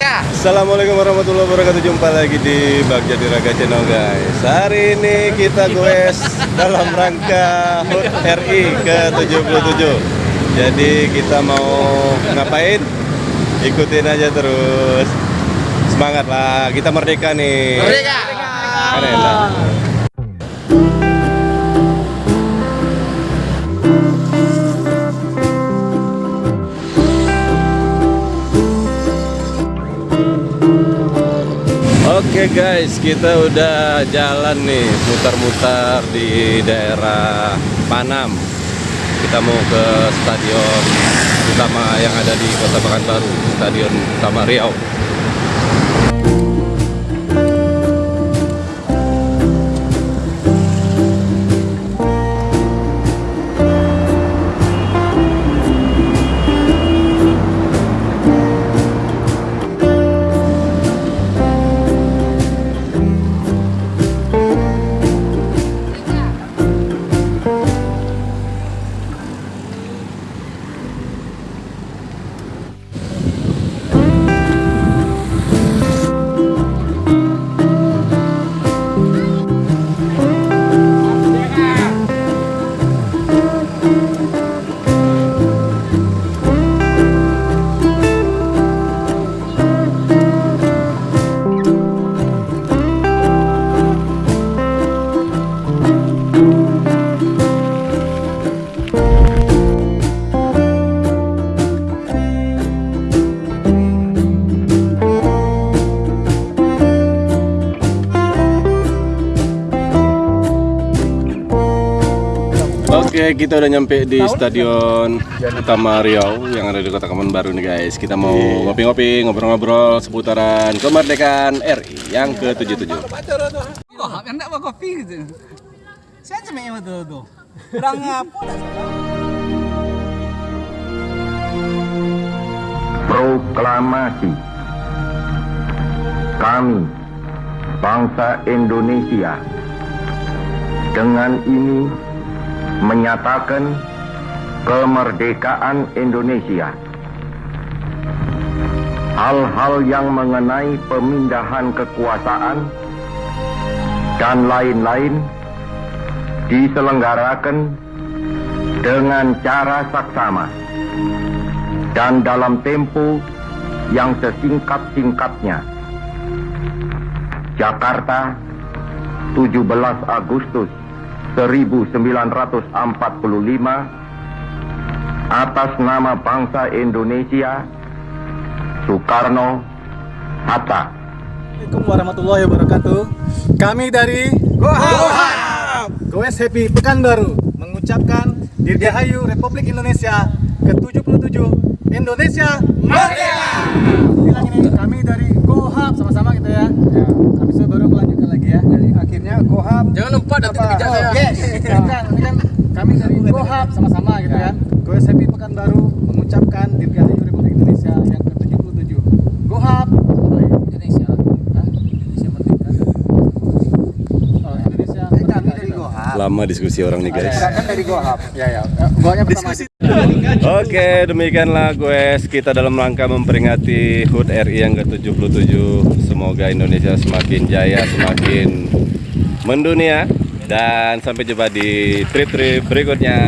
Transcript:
Assalamualaikum warahmatullahi wabarakatuh Jumpa lagi di Bagja Diraga Channel guys Hari ini kita goes dalam rangka HUT RI ke-77 Jadi kita mau ngapain? Ikutin aja terus Semangat lah, kita merdeka nih Merdeka. Keren lah. Oke guys, kita udah jalan nih mutar-mutar di daerah Panam. Kita mau ke stadion utama yang ada di Kota Pekanbaru, Stadion Utama Riau. Oke, kita udah nyampe di Stadion Utama Riau yang ada di Kota Baru nih guys. Kita mau ngopi-ngopi, ngobrol-ngobrol seputaran kemerdekaan RI yang ke-77. Wah, enak apa kopi gitu. Saya cuma yang itu tuh. Kurang apa? Proklamasi Kami Bangsa Indonesia Dengan ini Menyatakan Kemerdekaan Indonesia Hal-hal yang mengenai pemindahan kekuasaan Dan lain-lain Diselenggarakan Dengan cara saksama dan dalam tempo yang sesingkat-singkatnya. Jakarta, 17 Agustus 1945 atas nama bangsa Indonesia Soekarno Hatta. Assalamualaikum warahmatullahi wabarakatuh. Kami dari Gohab, Goes Happy Pekanbaru mengucapkan Dirgahayu Republik Indonesia ke-77 Indonesia Merdeka. Bilang ini kami dari Gohab sama-sama gitu ya. Habis itu baru melanjutkan lagi ya. Akhirnya Gohab Jangan lupa apa? dikejar saya. Yes. Bukan, ini kan kami dari Gohab sama-sama gitu kan. Goes Happy Pekanbaru mengucapkan Dirgahayu Republik Indonesia yang ke-77. Gohab? Indonesia. Hah? Indonesia merdeka. Oh, Indonesia Merdeka. itu. Lama diskusi orang nih guys. kan dari Gohab. Ya ya. Gohapnya pertama. Diskusi. Oke, demikianlah guys kita dalam rangka memperingati HUT RI yang ke-77. Semoga Indonesia semakin jaya, semakin mendunia dan sampai jumpa di trip-trip berikutnya.